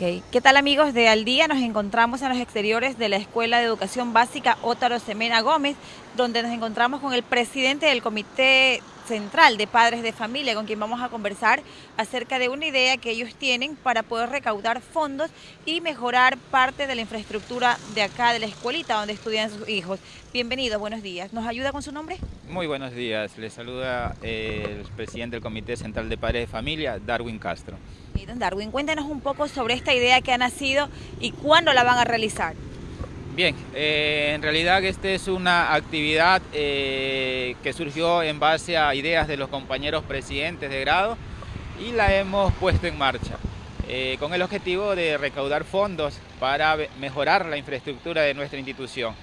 ¿qué tal amigos de Al Día? Nos encontramos en los exteriores de la Escuela de Educación Básica Ótaro Semena Gómez, donde nos encontramos con el presidente del Comité Central de Padres de Familia, con quien vamos a conversar acerca de una idea que ellos tienen para poder recaudar fondos y mejorar parte de la infraestructura de acá, de la escuelita donde estudian sus hijos. Bienvenido, buenos días. ¿Nos ayuda con su nombre? Muy buenos días. Les saluda el presidente del Comité Central de Padres de Familia, Darwin Castro. don Darwin, cuéntenos un poco sobre esta idea que ha nacido y cuándo la van a realizar. Bien, eh, en realidad esta es una actividad eh, que surgió en base a ideas de los compañeros presidentes de grado y la hemos puesto en marcha eh, con el objetivo de recaudar fondos para mejorar la infraestructura de nuestra institución.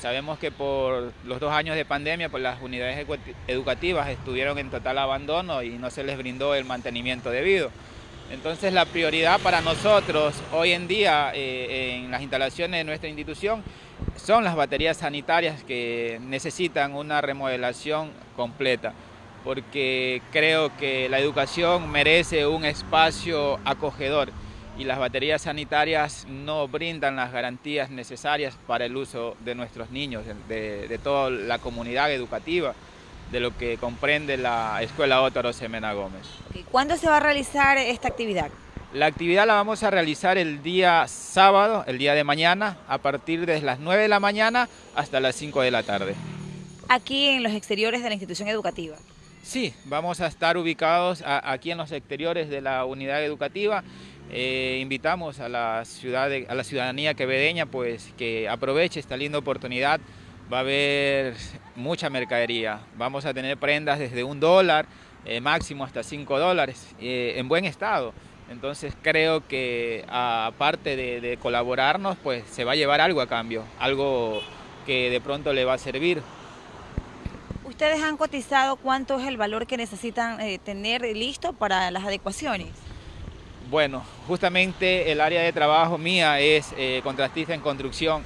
Sabemos que por los dos años de pandemia, pues las unidades educativas estuvieron en total abandono y no se les brindó el mantenimiento debido. Entonces la prioridad para nosotros hoy en día eh, en las instalaciones de nuestra institución son las baterías sanitarias que necesitan una remodelación completa porque creo que la educación merece un espacio acogedor y las baterías sanitarias no brindan las garantías necesarias para el uso de nuestros niños, de toda la comunidad educativa de lo que comprende la Escuela Ótaro Semena Gómez. ¿Cuándo se va a realizar esta actividad? La actividad la vamos a realizar el día sábado, el día de mañana, a partir de las 9 de la mañana hasta las 5 de la tarde. Aquí en los exteriores de la institución educativa. Sí, vamos a estar ubicados aquí en los exteriores de la unidad educativa. Eh, invitamos a la, ciudad a la ciudadanía quevedeña pues, que aproveche esta linda oportunidad va a haber mucha mercadería. Vamos a tener prendas desde un dólar, eh, máximo hasta cinco dólares, eh, en buen estado. Entonces creo que aparte de, colaborarnos, pues se va a llevar algo a cambio, algo que de pronto le va a servir. ¿Ustedes han cotizado cuánto es el valor que necesitan eh, tener listo para las adecuaciones? Bueno, justamente el área de trabajo mía es contrastista en construcción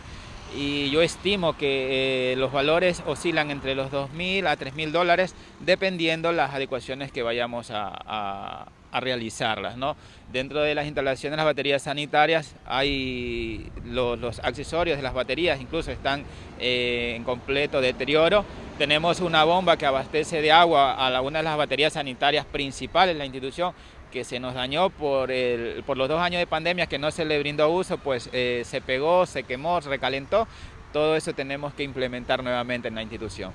y yo estimo que eh, los valores oscilan entre los 2.000 a 3.000 dólares dependiendo las adecuaciones que vayamos a, realizarlas. ¿no? Dentro de las instalaciones de las baterías sanitarias hay los, accesorios de las baterías, incluso están eh, en completo deterioro. Tenemos una bomba que abastece de agua a una de las baterías sanitarias principales de la institución que se nos dañó por, el, por los dos años de pandemia que no se le brindó uso, pues eh, se pegó, se quemó, se recalentó. Todo eso tenemos que implementar nuevamente en la institución.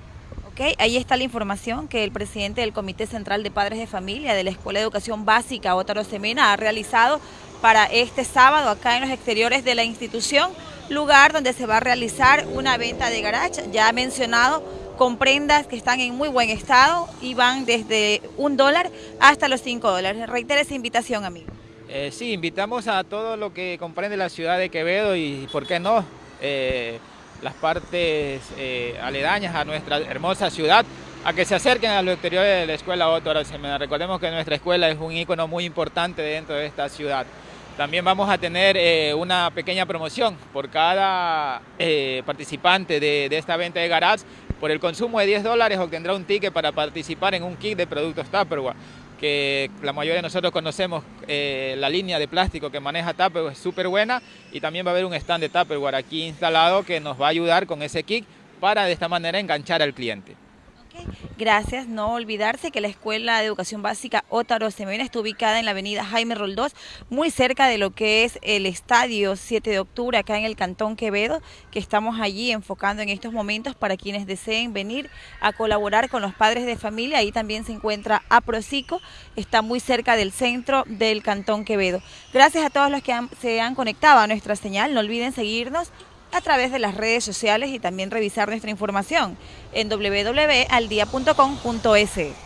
Ok, ahí está la información que el presidente del Comité Central de Padres de Familia de la Escuela de Educación Básica, Ótaro Semena, ha realizado para este sábado acá en los exteriores de la institución, lugar donde se va a realizar una venta de garage, ya ha mencionado con prendas que están en muy buen estado y van desde un dólar hasta los cinco dólares. Reitera esa invitación, amigo. Eh, sí, invitamos a todo lo que comprende la ciudad de Quevedo y, ¿por qué no?, eh, las partes eh, aledañas a nuestra hermosa ciudad, a que se acerquen a los exteriores de la escuela Otto Semena. Recordemos que nuestra escuela es un ícono muy importante dentro de esta ciudad. También vamos a tener una pequeña promoción por cada participante de, de, esta venta de garage por el consumo de 10 dólares obtendrá un ticket para participar en un kit de productos Tupperware, que la mayoría de nosotros conocemos eh, la línea de plástico que maneja Tupperware, es súper buena y también va a haber un stand de Tupperware aquí instalado que nos va a ayudar con ese kit para de esta manera enganchar al cliente. Gracias. No olvidarse que la Escuela de Educación Básica Ótaro Semena está ubicada en la avenida Jaime Roldós, muy cerca de lo que es el Estadio 7 de Octubre, acá en el Cantón Quevedo, que estamos allí enfocando en estos momentos para quienes deseen venir a colaborar con los padres de familia. Ahí también se encuentra Aprocico, está muy cerca del centro del Cantón Quevedo. Gracias a todos los que se han conectado a nuestra señal. No olviden seguirnos a través de las redes sociales y también revisar nuestra información en www.aldia.com.es.